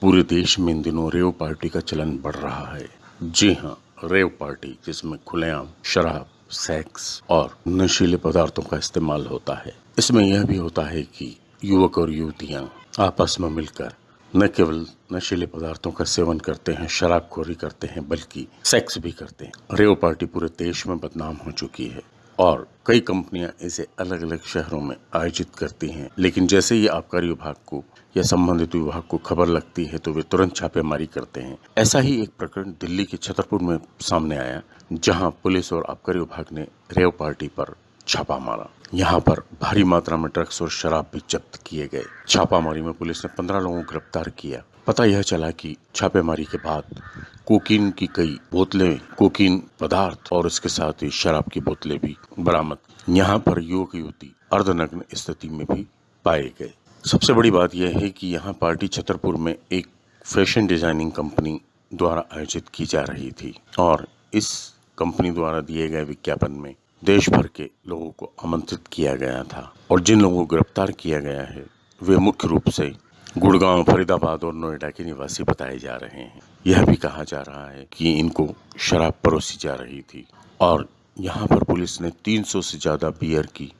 पूरे देश में इन दिनों रेव पार्टी का चलन बढ़ रहा है। जी हाँ रेव पार्टी, जिसमें खुलेआम शराब, सेक्स और नशीले पदार्थों का इस्तेमाल होता है। इसमें यह भी होता है कि युवक और युवतियाँ आपस में मिलकर न केवल नशीले पदार्थों का सेवन करते हैं, शराबखोरी करते हैं, बल्कि सेक्स भी करते हैं। रेव पार्टी पूरे देश में बदनाम हो चुकी है। और कई कंपनियाँ इसे अलग अलग शहरों में आयोजित करती हैं। लेकिन जैसे ही आबकारी विभाग को या संबंधित विभाग को खबर लगती है तो वे तुरंत छापेमारी करते हैं। ऐसा ही एक प्रकरण दिल्ली के छतरपुर में सामने आया, जहाँ पुलिस और आबकारी विभाग ने रेव पार्टी पर छापा मारा। यहाँ पर भारी मात्रा में ड्रग्स और शराब भी जब्त किए गए। छापामारी में पुलिस ने पंद्रह लोगों को गिरफ़्तार किया। पता यह चला कि छापेमारी के बाद कोकीन की कई बोतलें, कोकीन पदार्थ और इसके साथ ही शराब की बोतलें भी बरामद। यहाँ पर युवक युवती अर्धनग्न स्थिति में भी पाए गए। सबसे बड़ी बात यह है कि यहाँ पार्टी छतरपुर में एक फ़ैशन डिज़ाइनिंग कंपनी द्वारा आयोजित की जा रही थी और इस कंपनी द्वारा दिए गए विज्ञापन में देश भर के लोगों को आमंत्रित किया गया था और जिन लोगों को गिरफ़्तार किया गया है, वे मुख्य रूप से गुड़गांव, फरीदाबाद और नोएडा के निवासी बताए जा रहे हैं। यह भी कहा जा रहा है कि इनको शराब परोसी जा रही थी और यहाँ पर पुलिस ने 300 से ज़्यादा बियर की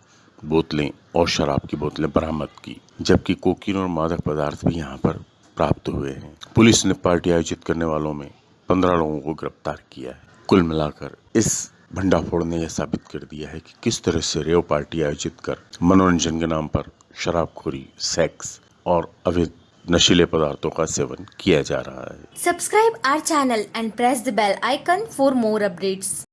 बोतलें और शराब की बोतलें बरामद की, जबकि कोकीन और मादक पदार्थ भी यहाँ पर प्राप्त हुए हैं। पुलिस ने पार्टी आयोजित करने वालों में पंद्रह लोगों को गिरफ़्तार किया है। कुल मिलाकर इस भंडाफोड़ ने यह साबित कर दिया है कि किस तरह से रेव पार्टी आयोजित कर मनोरंजन के नाम पर शराबखोरी, सेक्स और अभी नशीले पदार्थों का सेवन किया जा रहा है। Subscribe our channel and press the bell icon for more updates